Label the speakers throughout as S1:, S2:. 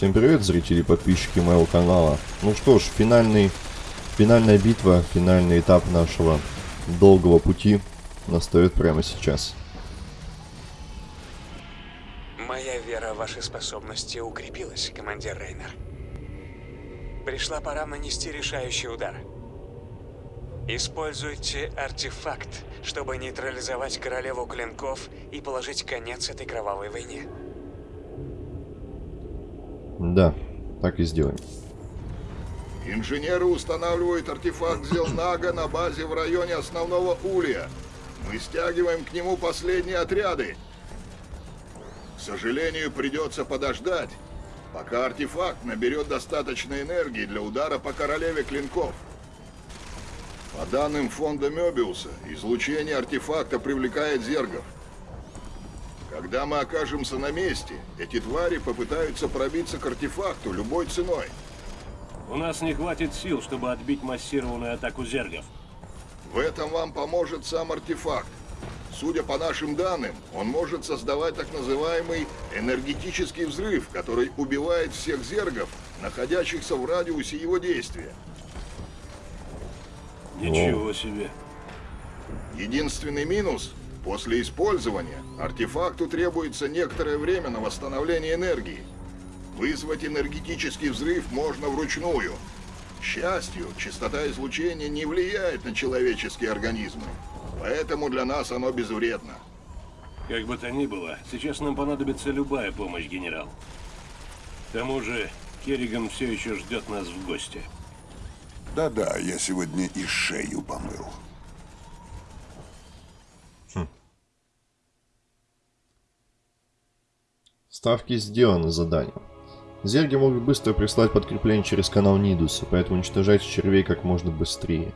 S1: Всем привет, зрители и подписчики моего канала. Ну что ж, финальный, финальная битва, финальный этап нашего долгого пути настает прямо сейчас.
S2: Моя вера в ваши способности укрепилась, командир Рейнер. Пришла пора нанести решающий удар. Используйте артефакт, чтобы нейтрализовать королеву клинков и положить конец этой кровавой войне.
S1: Да, так и сделаем.
S3: Инженеры устанавливают артефакт Зелнага на базе в районе основного улья. Мы стягиваем к нему последние отряды. К сожалению, придется подождать, пока артефакт наберет достаточно энергии для удара по королеве клинков. По данным фонда Мёбиуса, излучение артефакта привлекает зергов. Когда мы окажемся на месте, эти твари попытаются пробиться к артефакту любой ценой.
S4: У нас не хватит сил, чтобы отбить массированную атаку зергов.
S3: В этом вам поможет сам артефакт. Судя по нашим данным, он может создавать так называемый энергетический взрыв, который убивает всех зергов, находящихся в радиусе его действия.
S4: Ничего себе.
S3: Единственный минус – после использования артефакту требуется некоторое время на восстановление энергии. Вызвать энергетический взрыв можно вручную. К счастью, частота излучения не влияет на человеческие организмы, поэтому для нас оно безвредно.
S4: Как бы то ни было, сейчас нам понадобится любая помощь, генерал. К тому же, Керриган все еще ждет нас в гости.
S5: Да-да, я сегодня и шею помыл.
S1: Ставки сделаны заданием. Зерги могут быстро прислать подкрепление через канал Нидуса, поэтому уничтожайте червей как можно быстрее.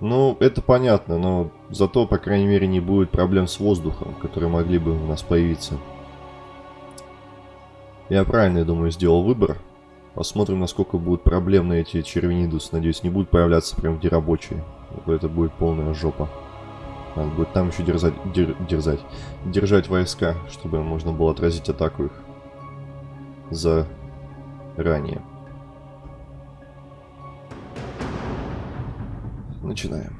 S1: Ну, это понятно, но зато, по крайней мере, не будет проблем с воздухом, которые могли бы у нас появиться. Я правильно, я думаю, сделал выбор. Посмотрим, насколько будут проблемны эти червенидус. Надеюсь, не будут появляться прям где рабочие. Это будет полная жопа. Надо будет там еще дерзать, дер, дерзать, держать войска, чтобы можно было отразить атаку их за ранее. Начинаем.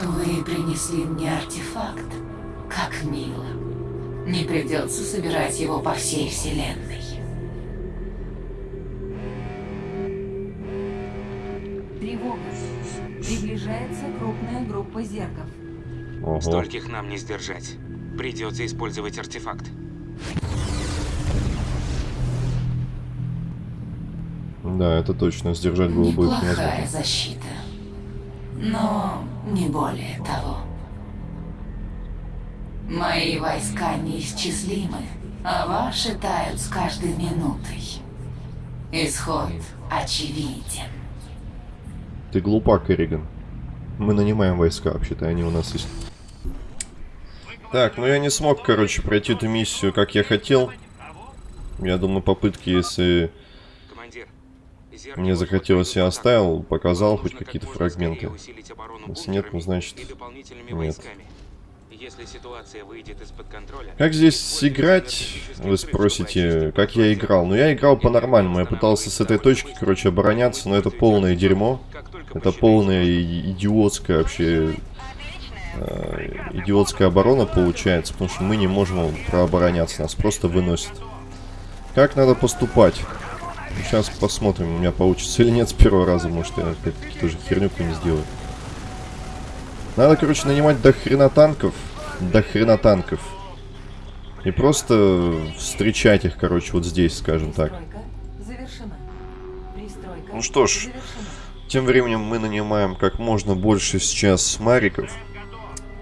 S6: Вы принесли мне артефакт. Как мило. Не придется собирать его по всей вселенной.
S7: Крупная группа зергов.
S1: Ого.
S2: Стольких нам не сдержать. Придется использовать артефакт.
S1: Да, это точно. Сдержать было бы невозможно.
S6: защита. Но не более того. Мои войска неисчислимы, а ваши тают с каждой минутой. Исход очевиден.
S1: Ты глупа, Керриган. Мы нанимаем войска, вообще-то, они у нас есть. Так, ну я не смог, короче, пройти эту миссию, как я хотел. Я думаю, попытки, если мне захотелось, я оставил, показал хоть
S2: как
S1: какие-то фрагменты. Если нет, ну, значит, нет.
S2: Если ситуация выйдет из-под контроля,
S1: Как здесь играть, вы спросите, как я играл? Ну, я играл по-нормальному, я пытался с этой точки, короче, обороняться, но это полное дерьмо. Это полная идиотская вообще... э, идиотская оборона получается, потому что мы не можем прообороняться, нас просто выносит. Как надо поступать? Сейчас посмотрим, у меня получится или нет с первого раза, может я опять тоже херню не сделаю. Надо, короче, нанимать до хрена танков, до хрена танков. И просто встречать их, короче, вот здесь, скажем так. Ну что ж. Тем временем мы нанимаем как можно больше сейчас мариков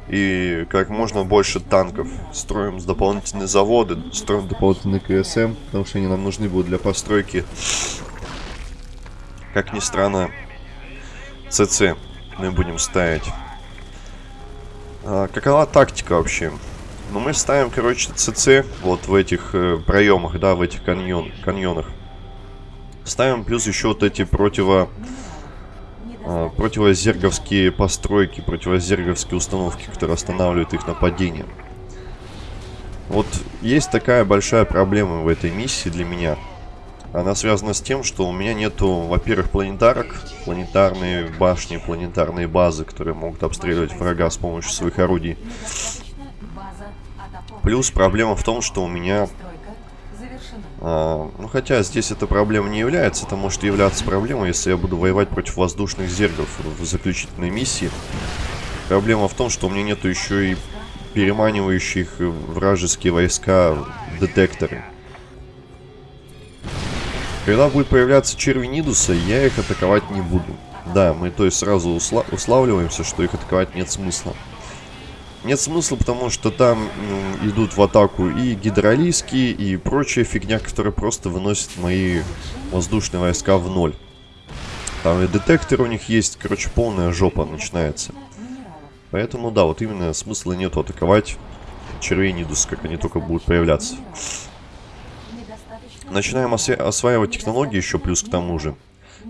S1: и как можно больше танков. Строим дополнительные заводы, строим дополнительные КСМ, потому что они нам нужны будут для постройки. Как ни странно, ЦЦ мы будем ставить. А, какова тактика вообще? Ну, мы ставим, короче, ЦЦ вот в этих э, проемах, да, в этих каньон, каньонах. Ставим плюс еще вот эти противо а, противозерговские постройки, противозерговские установки, которые останавливают их нападение. Вот есть такая большая проблема в этой миссии для меня. Она связана с тем, что у меня нету, во-первых, планетарок, планетарные башни, планетарные базы, которые могут обстреливать врага с помощью своих орудий. Плюс проблема в том, что у меня. А, ну, хотя здесь эта проблема не является, это может являться проблемой, если я буду воевать против воздушных зергов в заключительной миссии. Проблема в том, что у меня нету еще и переманивающих вражеские войска детекторы. Когда будет появляться черви Нидуса, я их атаковать не буду. Да, мы то есть сразу усла уславливаемся, что их атаковать нет смысла. Нет смысла, потому что там ну, идут в атаку и гидролийские, и прочая фигня, которая просто выносит мои воздушные войска в ноль. Там и детектор у них есть, короче, полная жопа начинается. Поэтому, да, вот именно смысла нету атаковать червей Нидус, как они только будут появляться. Начинаем осва- осваивать технологии еще плюс к тому же.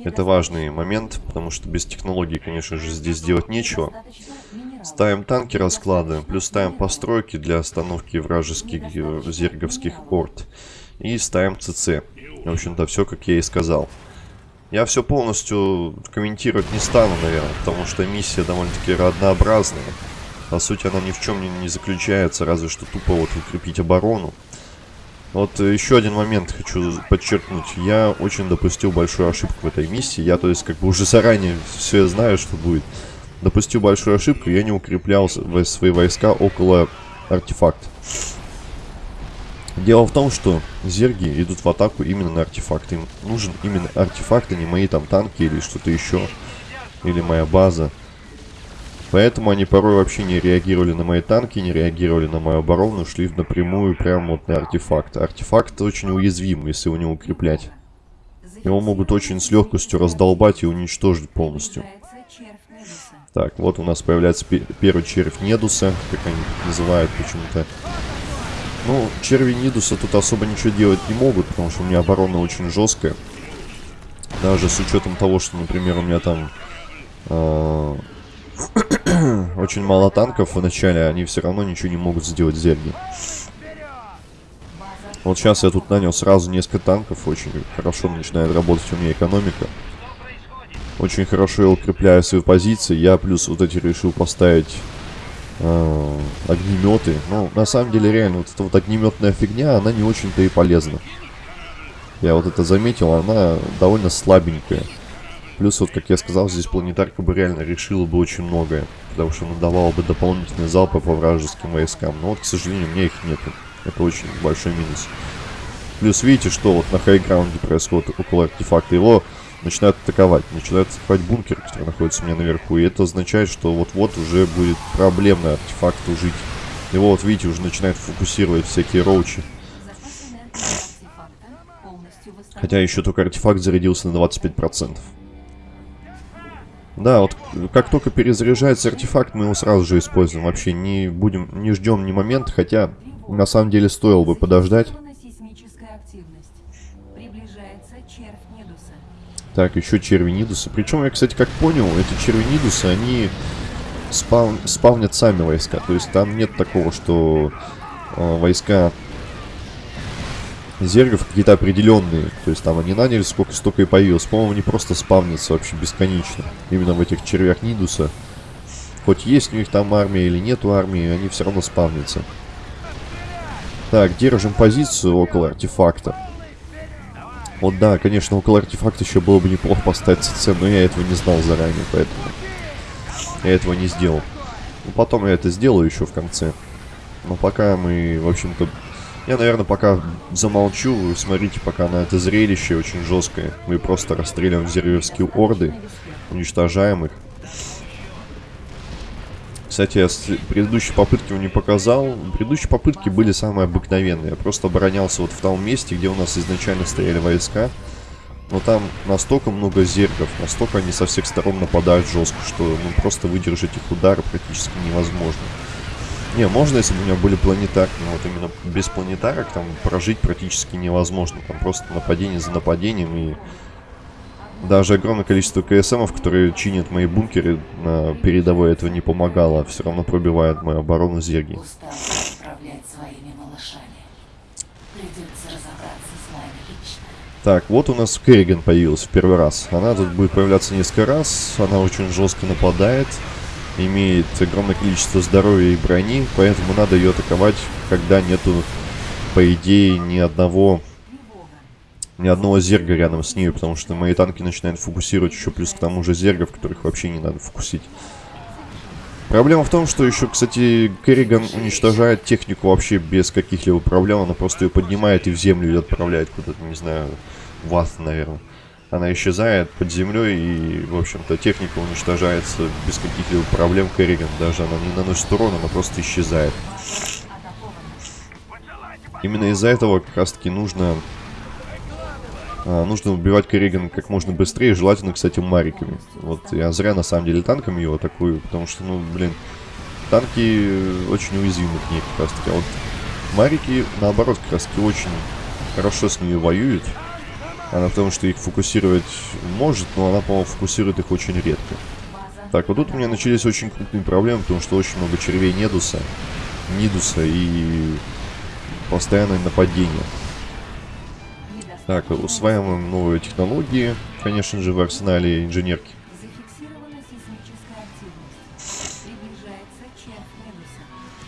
S1: Это важный момент, потому что без технологий, конечно же, здесь делать нечего. Ставим танки расклады, плюс ставим постройки для остановки вражеских э, зерговских орд. И ставим ЦЦ. В общем-то, все как я и сказал. Я все полностью комментировать не стану, наверное, потому что миссия довольно-таки однообразная. По сути, она ни в чем не, не заключается, разве что тупо вот укрепить оборону. Вот э, еще один момент хочу подчеркнуть. Я очень допустил большую ошибку в этой миссии. Я, то есть, как бы уже заранее все знаю, что будет. Допустил большую ошибку, я не укреплял свои войска около артефакта. Дело в том, что зерги идут в атаку именно на артефакт. Им нужен именно артефакт, а не мои там танки или что-то еще. Или моя база. Поэтому они порой вообще не реагировали на мои танки, не реагировали на мою оборону, шли напрямую прямо вот на артефакт. Артефакт очень уязвим, если его не укреплять. Его могут очень с легкостью раздолбать и уничтожить полностью. Так, вот у нас появляется пе- первый червь Недуса, как они называют почему-то. Ну, черви Нидуса тут особо ничего делать не могут, потому что у меня оборона очень жесткая. Даже с учетом того, что, например, у меня там э, очень мало танков в начале, они все равно ничего не могут сделать зерги. Вот сейчас я тут нанял сразу несколько танков, очень хорошо начинает работать у меня экономика. Очень хорошо я укрепляю свои позиции. Я плюс вот эти решил поставить э, огнеметы. Ну, на самом деле, реально, вот эта вот огнеметная фигня, она не очень-то и полезна. Я вот это заметил, она довольно слабенькая. Плюс, вот, как я сказал, здесь планетарка бы реально решила бы очень многое. Потому что она давала бы дополнительные залпы по вражеским войскам. Но вот, к сожалению, у меня их нету. Это очень большой минус. Плюс, видите, что вот на хайграунде происходит около артефакта. Его начинают атаковать. Начинают атаковать бункер, который находится у меня наверху. И это означает, что вот-вот уже будет проблемно артефакту жить. Его вот, видите, уже начинает фокусировать всякие роучи. Хотя еще только артефакт зарядился на 25%. Да, вот как только перезаряжается артефакт, мы его сразу же используем. Вообще не будем, не ждем ни момента, хотя на самом деле стоило бы подождать. Так, еще черви Нидуса. Причем я, кстати, как понял, эти черви Нидуса, они спав... спавнят сами войска. То есть там нет такого, что э, войска зергов какие-то определенные. То есть там они наняли сколько столько и появилось. По-моему, они просто спавнятся вообще бесконечно. Именно в этих червях Нидуса. Хоть есть у них там армия или нету армии, они все равно спавнятся. Так, держим позицию около артефакта. Вот да, конечно, около артефакта еще было бы неплохо поставить ЦЦ, но я этого не знал заранее, поэтому я этого не сделал. Ну, потом я это сделаю еще в конце. Но пока мы, в общем-то... Я, наверное, пока замолчу. Вы смотрите пока на это зрелище очень жесткое. Мы просто расстреливаем зерверские орды, уничтожаем их. Кстати, я с предыдущей попытки вам не показал. Предыдущие попытки были самые обыкновенные. Я просто оборонялся вот в том месте, где у нас изначально стояли войска. Но там настолько много зергов, настолько они со всех сторон нападают жестко, что ну, просто выдержать их удары практически невозможно. Не, можно, если бы у меня были планетарки, но вот именно без планетарок там прожить практически невозможно. Там просто нападение за нападением и даже огромное количество КСМов, которые чинят мои бункеры на передовой, этого не помогало. Все равно пробивает мою оборону зерги. Так, вот у нас Керриган появилась в первый раз. Она тут будет появляться несколько раз. Она очень жестко нападает. Имеет огромное количество здоровья и брони. Поэтому надо ее атаковать, когда нету, по идее, ни одного... Ни одного зерга рядом с ней, потому что мои танки начинают фокусировать еще плюс к тому же зергов, которых вообще не надо фокусить. Проблема в том, что еще, кстати, Керриган уничтожает технику вообще без каких-либо проблем. Она просто ее поднимает и в землю отправляет куда-то, не знаю, в ад, наверное. Она исчезает под землей и, в общем-то, техника уничтожается без каких-либо проблем Керриган. Даже она не наносит урон, она просто исчезает. Именно из-за этого как раз-таки нужно... а, нужно убивать Керриган как можно быстрее, желательно, кстати, мариками. Вот я зря, на самом деле, танками его атакую, потому что, ну, блин, танки очень уязвимы к ней как раз-таки. А вот марики, наоборот, как раз-таки очень хорошо с ней воюют. Она потому что их фокусировать может, но она, по-моему, фокусирует их очень редко. Так, вот тут у меня начались очень крупные проблемы, потому что очень много червей Недуса, Нидуса и постоянное нападение. Так, усваиваем новые технологии, конечно же, в арсенале инженерки.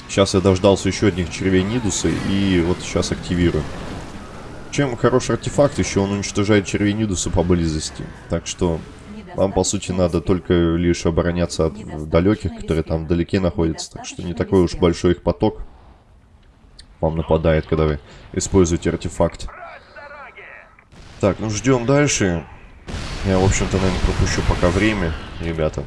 S1: Сейчас я дождался еще одних червей Нидуса и вот сейчас активирую. Чем хороший артефакт, еще он уничтожает червей Нидуса поблизости. Так что вам, по сути, надо только лишь обороняться от далеких, которые там вдалеке находятся. Так что не такой уж большой их поток вам нападает, когда вы используете артефакт. Так, ну ждем дальше. Я, в общем-то, наверное, пропущу пока время, ребята.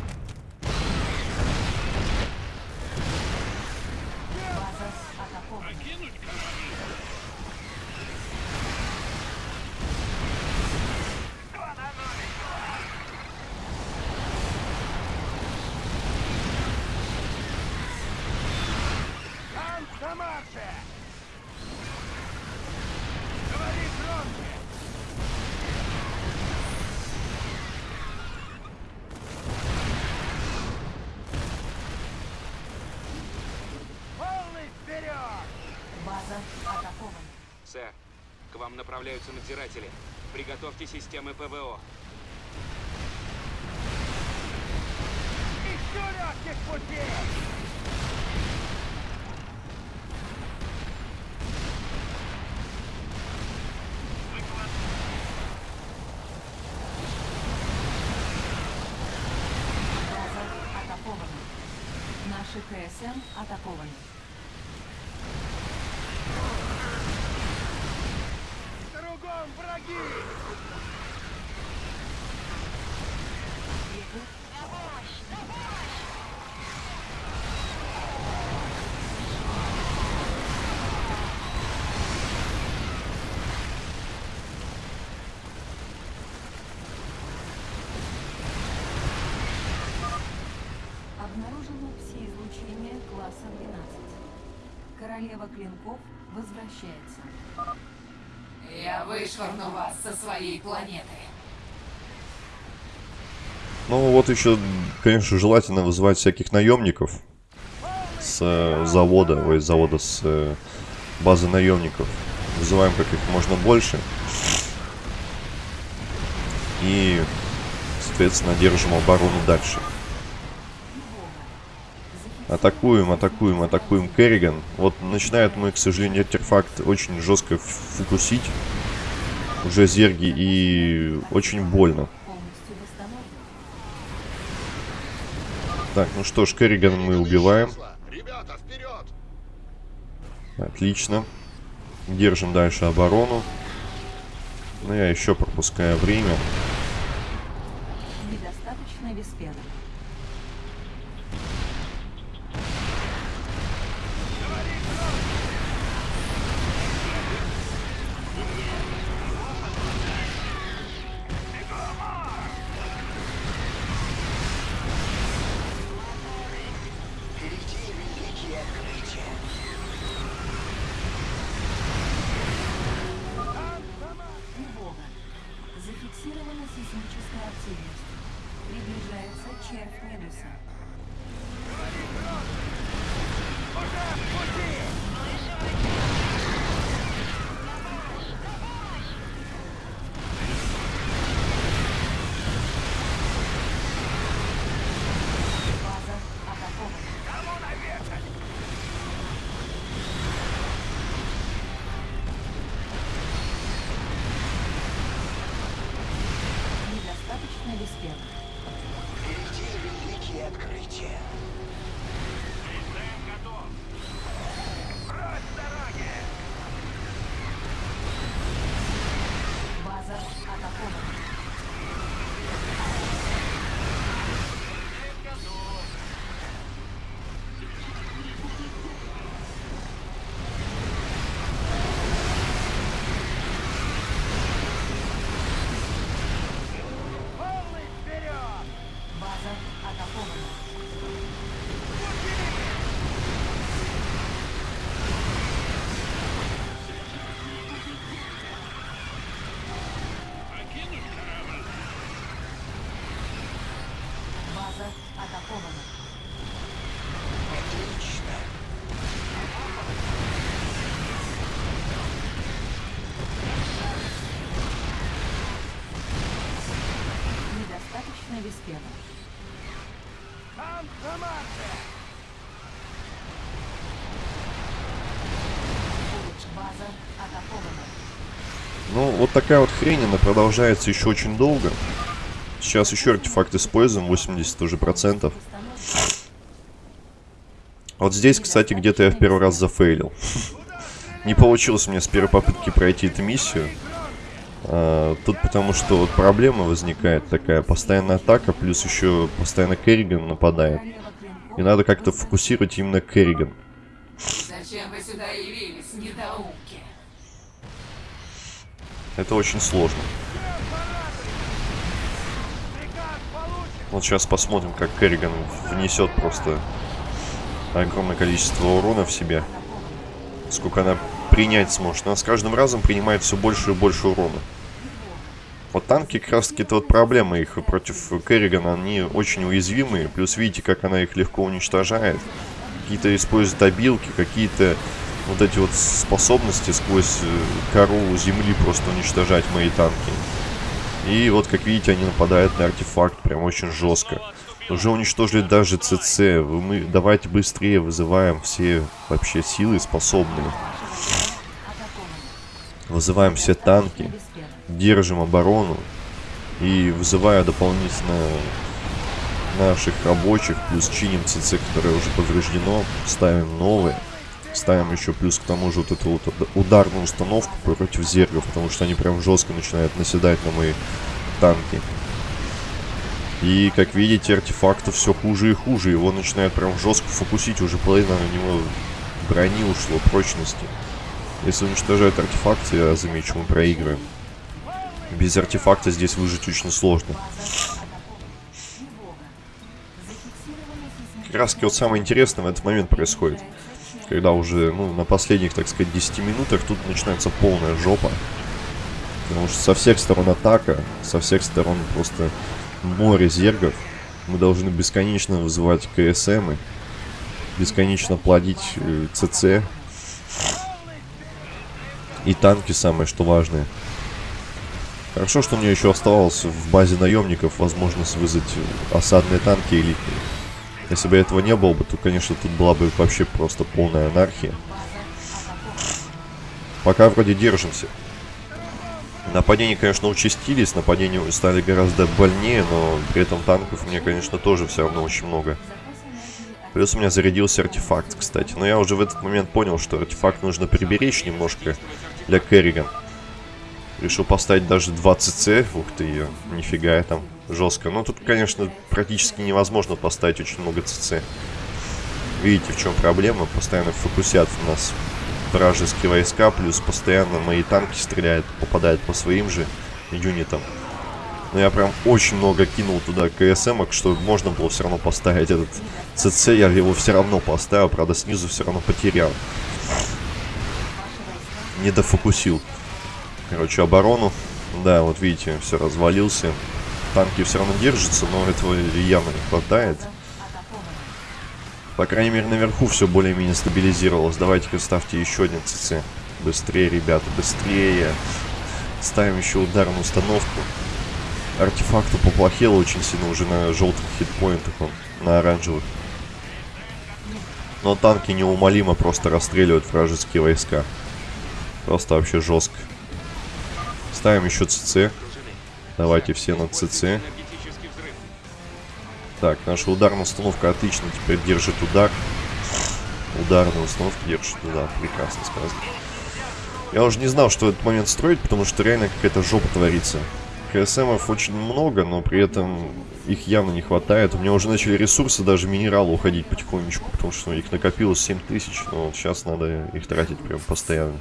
S7: База атакована.
S8: Сэр, к вам направляются надзиратели. Приготовьте системы ПВО.
S7: База атакована. Наши КСМ атакованы. Обнаружено все излучения класса 12. Королева клинков возвращается.
S6: Я вышвырну вас со своей планеты.
S1: Ну, вот еще, конечно, желательно вызывать всяких наемников с э, завода, ой, с завода с э, базы наемников. Вызываем как их можно больше. И, соответственно, держим оборону дальше. Атакуем, атакуем, атакуем Керриган. Вот начинает мой, к сожалению, артефакт очень жестко фокусить. Уже зерги и очень больно. Так, ну что ж, Керриган мы убиваем.
S3: Ребята, вперед!
S1: Отлично. Держим дальше оборону. Но я еще пропускаю время. Вот такая вот хрень, она продолжается еще очень долго. Сейчас еще артефакт используем, 80 уже процентов. Вот здесь, кстати, где-то я в первый раз зафейлил. Не получилось меня с первой попытки пройти эту миссию. А, тут потому что вот проблема возникает такая, постоянная атака, плюс еще постоянно Керриган нападает. И надо как-то фокусировать именно Керриган.
S6: Зачем вы сюда явились, недоумки?
S1: Это очень сложно. Вот сейчас посмотрим, как Керриган внесет просто огромное количество урона в себя. Сколько она принять сможет. Она с каждым разом принимает все больше и больше урона. Вот танки как раз таки это вот проблема их против Керригана. Они очень уязвимые. Плюс видите, как она их легко уничтожает. Какие-то используют обилки, какие-то вот эти вот способности сквозь э, кору земли просто уничтожать мои танки. И вот, как видите, они нападают на артефакт прям очень жестко. Уже уничтожили даже ЦЦ. Мы давайте быстрее вызываем все вообще силы способные. Вызываем все танки. Держим оборону. И вызывая дополнительно наших рабочих, плюс чиним ЦЦ, которое уже повреждено, ставим новые. Ставим еще плюс к тому же вот эту вот уд- ударную установку против зергов, потому что они прям жестко начинают наседать на мои танки. И, как видите, артефакту все хуже и хуже. Его начинают прям жестко фокусить. Уже половина на него брони ушло, прочности. Если уничтожают артефакт, я замечу, мы проигрываем. Без артефакта здесь выжить очень сложно. Как раз вот самое интересное в этот момент происходит. Когда уже, ну, на последних, так сказать, 10 минутах тут начинается полная жопа. Потому что со всех сторон атака, со всех сторон просто море зергов. Мы должны бесконечно вызывать КСМы, бесконечно плодить э, ЦЦ. И танки самое, что важное. Хорошо, что меня еще оставалось в базе наемников возможность вызвать э, осадные танки элитные. Если бы этого не было бы, то, конечно, тут была бы вообще просто полная анархия. Пока вроде держимся. Нападения, конечно, участились, нападения стали гораздо больнее, но при этом танков мне, конечно, тоже все равно очень много. Плюс у меня зарядился артефакт, кстати. Но я уже в этот момент понял, что артефакт нужно приберечь немножко для Керриган. Решил поставить даже 2 ЦЦ. Ух ты ее, нифига там жестко. Но тут, конечно, практически невозможно поставить очень много ЦЦ. Видите, в чем проблема? Постоянно фокусят в нас вражеские войска, плюс постоянно мои танки стреляют, попадают по своим же юнитам. Но я прям очень много кинул туда КСМок, что можно было все равно поставить этот ЦЦ, я его все равно поставил, правда снизу все равно потерял. Не дофокусил. Короче, оборону. Да, вот видите, все развалился. Танки все равно держатся, но этого явно не хватает. По крайней мере, наверху все более-менее стабилизировалось. Давайте-ка ставьте еще один ЦЦ. Быстрее, ребята, быстрее. Ставим еще ударную установку. Артефакту поплохело очень сильно уже на желтых хитпоинтах, он, на оранжевых. Но танки неумолимо просто расстреливают вражеские войска. Просто вообще жестко. Ставим еще ЦЦ. Давайте все на ЦЦ. Так, наша ударная установка отлично теперь держит удар. Ударная установка держит удар. Прекрасно сказано. Я уже не знал, что этот момент строить, потому что реально какая-то жопа творится. КСМов очень много, но при этом их явно не хватает. У меня уже начали ресурсы, даже минералы уходить потихонечку, потому что их накопилось 7000, но сейчас надо их тратить прям постоянно.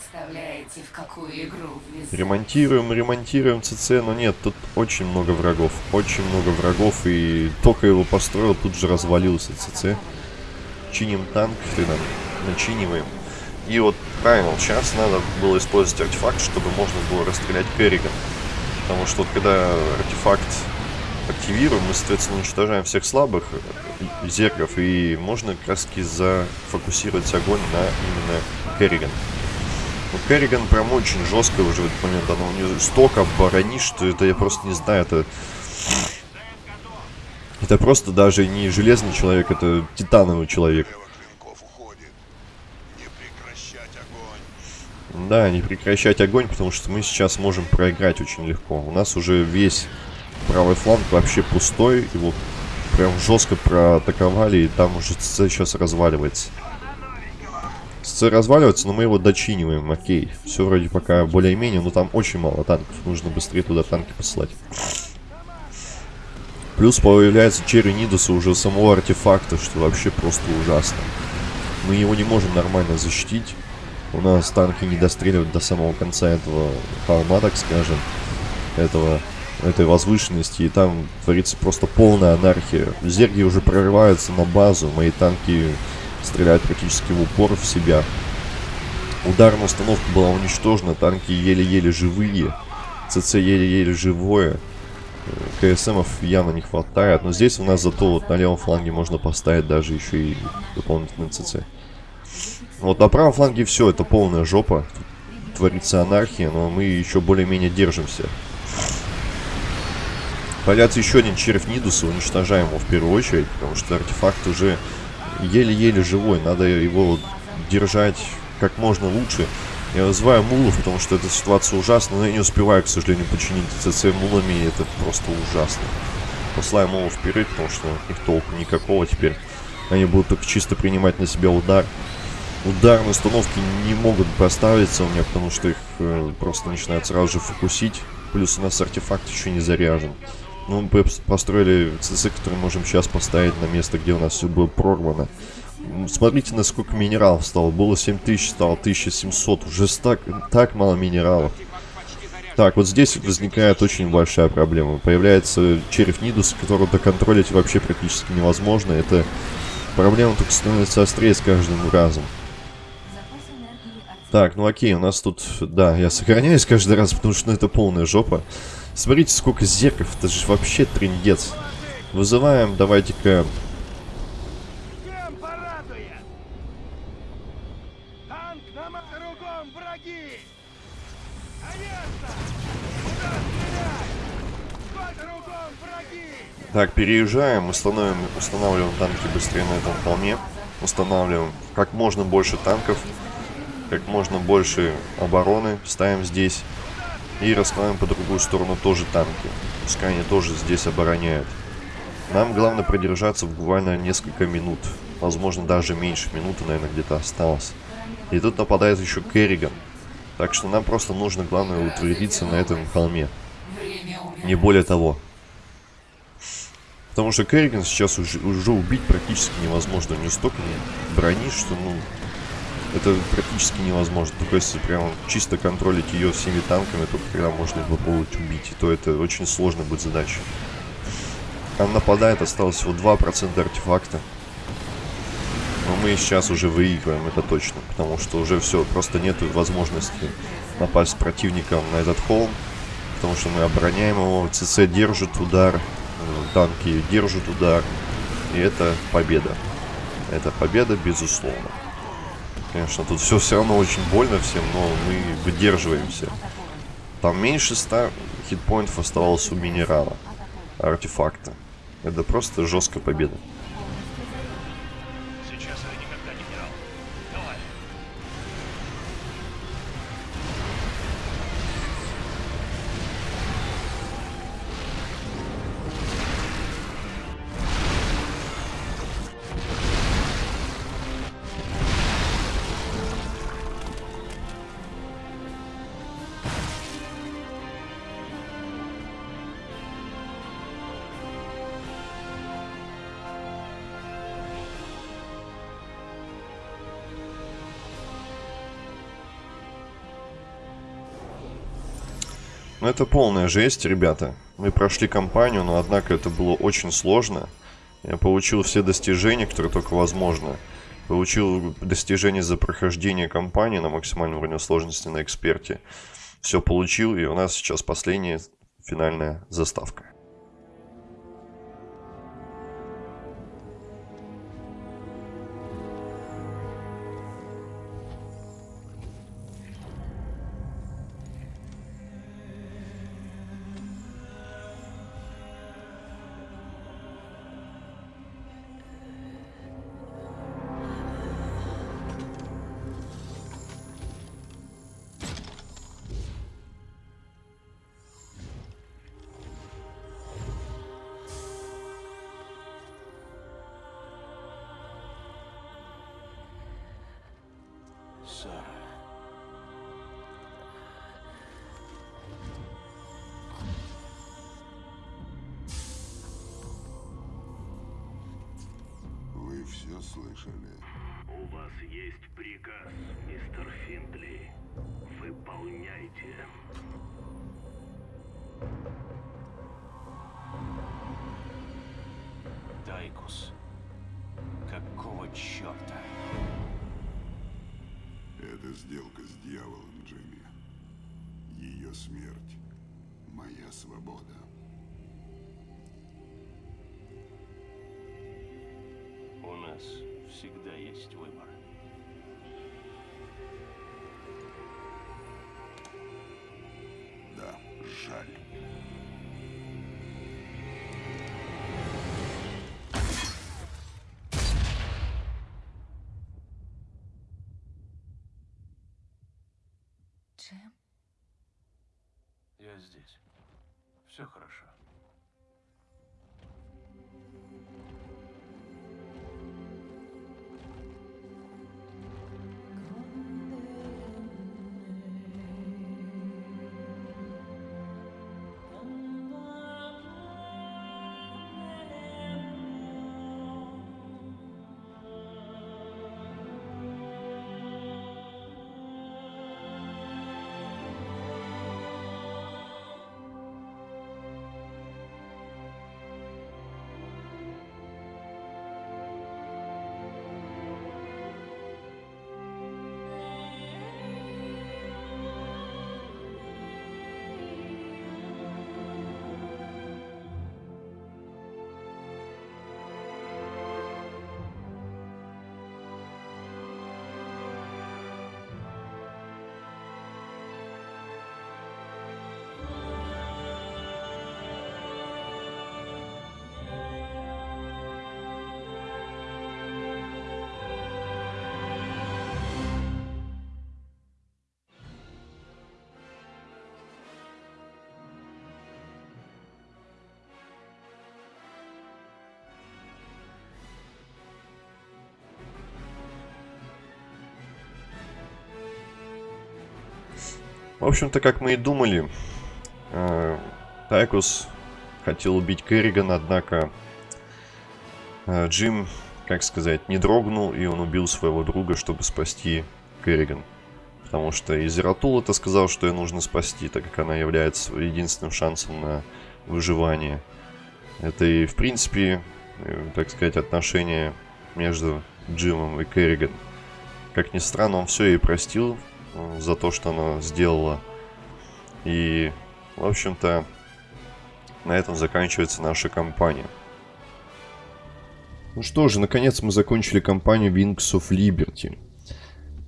S6: Представляете, в какую игру влезли.
S1: Ремонтируем, ремонтируем ЦЦ, но нет, тут очень много врагов. Очень много врагов, и только его построил, тут же развалился ЦЦ. Чиним танк, ты нам начиниваем. И вот правильно, сейчас надо было использовать артефакт, чтобы можно было расстрелять Керриган. Потому что вот когда артефакт активируем, мы, соответственно, уничтожаем всех слабых э, зергов, и можно как раз таки зафокусировать огонь на именно Керриган. Ну, Керриган прям очень жестко уже в этот момент. Она у нее столько оборонит, что это я просто не знаю, это... Это просто даже не железный человек, это титановый человек. Да, не прекращать огонь, потому что мы сейчас можем проиграть очень легко. У нас уже весь правый фланг вообще пустой, его прям жестко проатаковали, и там уже сейчас разваливается. ЦЦ разваливается, но мы его дочиниваем, окей. Все вроде пока более-менее, но там очень мало танков, нужно быстрее туда танки посылать. Плюс появляется Черри Нидуса уже самого артефакта, что вообще просто ужасно. Мы его не можем нормально защитить. У нас танки не достреливают до самого конца этого холма, так скажем. Этого, этой возвышенности. И там творится просто полная анархия. Зерги уже прорываются на базу. Мои танки стреляют практически в упор в себя. Ударная установка была уничтожена. Танки еле-еле живые. ЦЦ еле-еле живое. Э, КСМов явно не хватает. Но здесь у нас зато вот на левом фланге можно поставить даже еще и дополнительный ЦЦ. Вот на правом фланге все, это полная жопа. Творится анархия, но мы еще более-менее держимся. Появляется еще один червь Нидуса, уничтожаем его в первую очередь, потому что артефакт уже еле-еле живой. Надо его держать как можно лучше. Я вызываю мулов, потому что эта ситуация ужасна, но я не успеваю, к сожалению, починить ЦЦ мулами, и это просто ужасно. Посылаю мулов вперед, потому что них толку никакого теперь. Они будут только чисто принимать на себя удар. Ударные установки не могут поставиться у меня, потому что их э, просто начинают сразу же фокусить. Плюс у нас артефакт еще не заряжен. Ну, мы построили ЦЦ, который можем сейчас поставить на место, где у нас все было прорвано. Смотрите, насколько минералов стало. Было 7000, стало 1700. Уже так, так мало минералов. Так, вот здесь возникает очень большая проблема. Появляется череп Нидус, которого доконтролить вообще практически невозможно. Это проблема только становится острее с каждым разом. Так, ну окей, у нас тут... Да, я сохраняюсь каждый раз, потому что ну, это полная жопа. Смотрите, сколько зерков. Это же вообще трендец. Вызываем, давайте-ка... Так, переезжаем, установим, устанавливаем танки быстрее на этом холме. Устанавливаем как можно больше танков, как можно больше обороны ставим здесь. И расставим по другую сторону тоже танки. Пускай они тоже здесь обороняют. Нам главное продержаться буквально несколько минут. Возможно, даже меньше минуты, наверное, где-то осталось. И тут нападает еще Керриган. Так что нам просто нужно, главное, утвердиться на этом холме. Не более того. Потому что Керриган сейчас уже, уже убить практически невозможно. У нее столько брони, что, ну, это практически невозможно. Только если прям чисто контролить ее всеми танками, только тогда можно попробовать убить. И то это очень сложная будет задача. Там нападает, осталось всего 2% артефакта. Но мы сейчас уже выигрываем, это точно. Потому что уже все, просто нет возможности напасть противником на этот холм. Потому что мы обороняем его, ЦЦ держит удар, э, танки держат удар. И это победа. Это победа, безусловно. Конечно, тут все все равно очень больно всем, но мы выдерживаемся. Там меньше 100 хитпоинтов оставалось у минерала, артефакта. Это просто жесткая победа. Это полная жесть, ребята. Мы прошли кампанию, но, однако, это было очень сложно. Я получил все достижения, которые только возможно. Получил достижения за прохождение кампании на максимальном уровне сложности на эксперте. Все получил, и у нас сейчас последняя финальная заставка.
S9: Есть приказ, мистер Финдли. Выполняйте.
S4: Дайкус. Какого черта?
S5: Это сделка с дьяволом, Джимми. Ее смерть — моя свобода.
S4: У нас всегда есть выбор. Здесь. Все хорошо.
S1: В общем-то, как мы и думали, э, Тайкус хотел убить Керригана, однако э, Джим, как сказать, не дрогнул, и он убил своего друга, чтобы спасти Керриган. Потому что Изератул это сказал, что ее нужно спасти, так как она является единственным шансом на выживание. Это и, в принципе, э, так сказать, отношения между Джимом и Керриган. Как ни странно, он все ей простил за то, что она сделала. И, в общем-то, на этом заканчивается наша кампания. Ну что же, наконец мы закончили кампанию Wings of Liberty.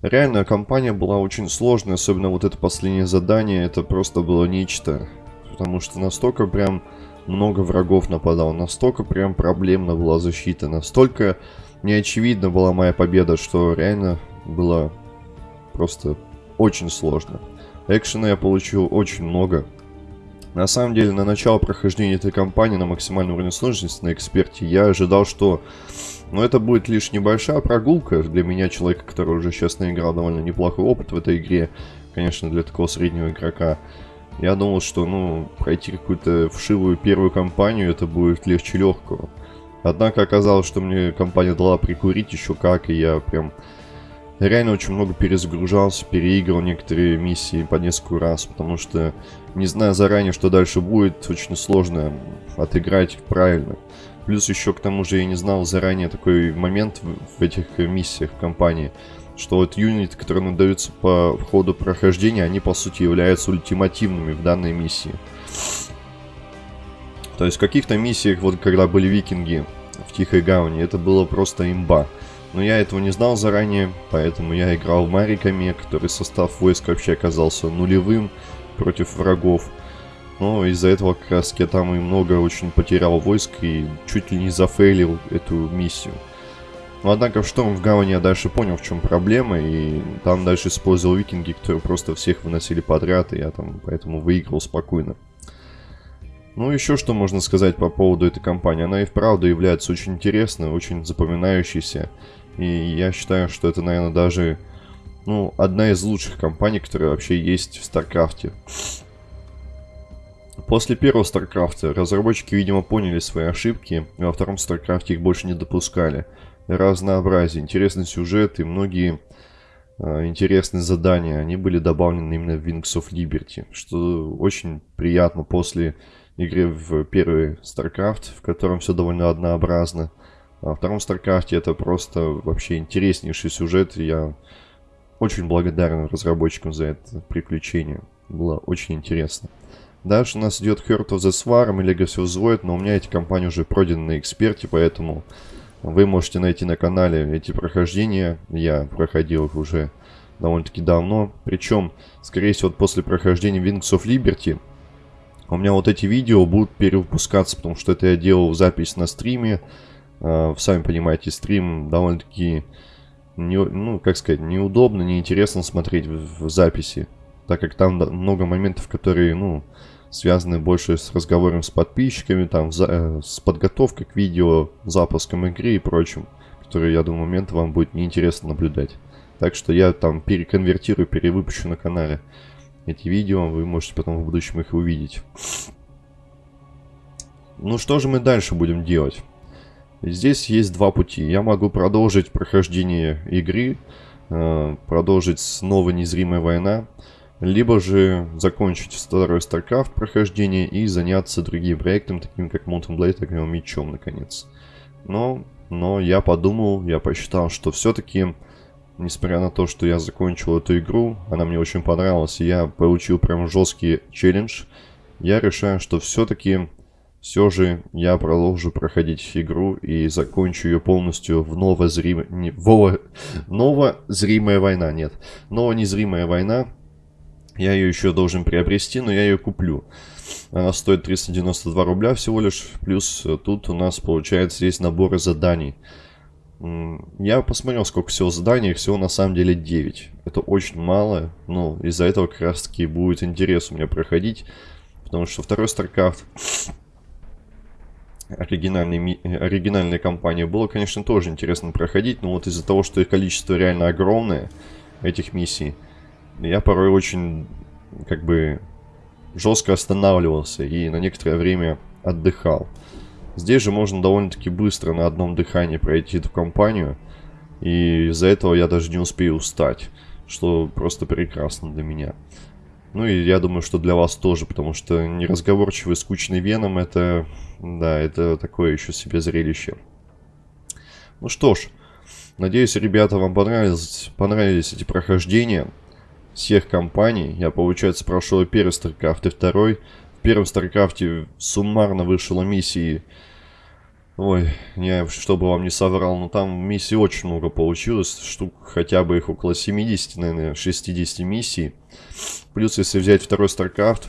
S1: Реально, кампания была очень сложная, особенно вот это последнее задание, это просто было нечто. Потому что настолько прям много врагов нападало, настолько прям проблемна была защита, настолько неочевидна была моя победа, что реально было просто очень сложно. Экшена я получил очень много. На самом деле, на начало прохождения этой кампании на максимальном уровне сложности, на эксперте, я ожидал, что ну, это будет лишь небольшая прогулка для меня, человека, который уже сейчас наиграл довольно неплохой опыт в этой игре. Конечно, для такого среднего игрока. Я думал, что, ну, пройти какую-то вшивую первую кампанию, это будет легче легкого. Однако оказалось, что мне компания дала прикурить еще как, и я прям реально очень много перезагружался, переиграл некоторые миссии по несколько раз, потому что, не зная заранее, что дальше будет, очень сложно отыграть правильно. Плюс еще к тому же я не знал заранее такой момент в, этих миссиях в компании, что вот юниты, которые надаются по ходу прохождения, они по сути являются ультимативными в данной миссии. То есть в каких-то миссиях, вот когда были викинги в Тихой Гавани, это было просто имба. Но я этого не знал заранее, поэтому я играл мариками, который состав войск вообще оказался нулевым против врагов. Но из-за этого как раз я там и много очень потерял войск и чуть ли не зафейлил эту миссию. Но однако в Шторм в Гавани я дальше понял, в чем проблема, и там дальше использовал викинги, которые просто всех выносили подряд, и я там поэтому выиграл спокойно. Ну, еще что можно сказать по поводу этой кампании. Она и вправду является очень интересной, очень запоминающейся. И я считаю, что это, наверное, даже ну, одна из лучших кампаний, которая вообще есть в Старкрафте. После первого Старкрафта разработчики, видимо, поняли свои ошибки, и во втором Старкрафте их больше не допускали. Разнообразие, интересный сюжет и многие э, интересные задания, они были добавлены именно в Wings of Liberty, что очень приятно после игры в первый StarCraft, в котором все довольно однообразно. Во втором StarCraft это просто вообще интереснейший сюжет, я очень благодарен разработчикам за это приключение. Было очень интересно. Дальше у нас идет Heart of the Swarm и Legacy of Void, но у меня эти компании уже пройдены на эксперте, поэтому вы можете найти на канале эти прохождения. Я проходил их уже довольно-таки давно. Причем, скорее всего, после прохождения Wings of Liberty у меня вот эти видео будут перевыпускаться, потому что это я делал запись на стриме. Uh, сами понимаете, стрим довольно-таки, не, ну, как сказать, неудобно, неинтересно смотреть в, в записи. Так как там много моментов, которые, ну, связаны больше с разговором с подписчиками, там, за, э, с подготовкой к видео, запуском игры и прочим, которые, я думаю, момент вам будет неинтересно наблюдать. Так что я там переконвертирую, перевыпущу на канале эти видео, вы можете потом в будущем их увидеть. Ну что же мы дальше будем делать? Здесь есть два пути. Я могу продолжить прохождение игры, э, продолжить снова незримая война, либо же закончить второй StarCraft прохождение и заняться другим проектом, таким как Mountain Blade, Огнем Мечом, наконец. Но, но я подумал, я посчитал, что все-таки, несмотря на то, что я закончил эту игру, она мне очень понравилась, и я получил прям жесткий челлендж, я решаю, что все-таки, все же я продолжу проходить игру и закончу ее полностью в новозримая... Не, в... Новозримая война, нет. Новонезримая война, я ее еще должен приобрести, но я ее куплю. Она стоит 392 рубля всего лишь. Плюс тут у нас получается есть наборы заданий. Я посмотрел, сколько всего заданий. Их всего на самом деле 9. Это очень мало. Но из-за этого как раз таки будет интерес у меня проходить. Потому что второй StarCraft оригинальной, оригинальной компании было, конечно, тоже интересно проходить. Но вот из-за того, что их количество реально огромное, этих миссий я порой очень, как бы, жестко останавливался и на некоторое время отдыхал. Здесь же можно довольно-таки быстро на одном дыхании пройти эту компанию, и из-за этого я даже не успею устать, что просто прекрасно для меня. Ну и я думаю, что для вас тоже, потому что неразговорчивый, скучный Веном, это, да, это такое еще себе зрелище. Ну что ж, надеюсь, ребята, вам понравились, понравились эти прохождения всех компаний. Я, получается, прошел первый StarCraft, и второй. В первом StarCraft суммарно вышло миссии... Ой, я чтобы вам не соврал, но там миссий очень много получилось. Штук хотя бы их около 70, наверное, 60 миссий. Плюс, если взять второй StarCraft,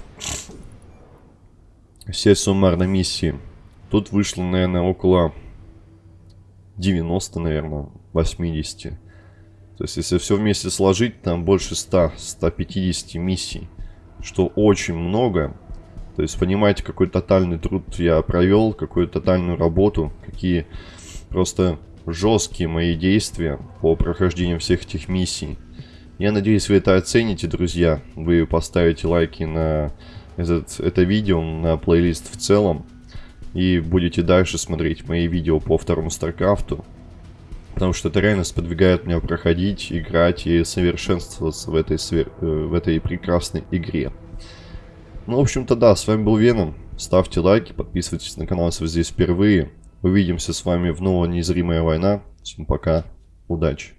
S1: все суммарно миссии, тут вышло, наверное, около 90, наверное, 80. То есть, если все вместе сложить, там больше 100-150 миссий, что очень много. То есть, понимаете, какой тотальный труд я провел, какую тотальную работу, какие просто жесткие мои действия по прохождению всех этих миссий. Я надеюсь, вы это оцените, друзья. Вы поставите лайки на этот, это видео, на плейлист в целом. И будете дальше смотреть мои видео по второму Старкрафту. Потому что это реально сподвигает меня проходить, играть и совершенствоваться в этой, э, в этой прекрасной игре. Ну, в общем-то, да, с вами был Веном. Ставьте лайки, подписывайтесь на канал, если вы здесь впервые. Увидимся с вами в новой Незримая война. Всем пока, удачи.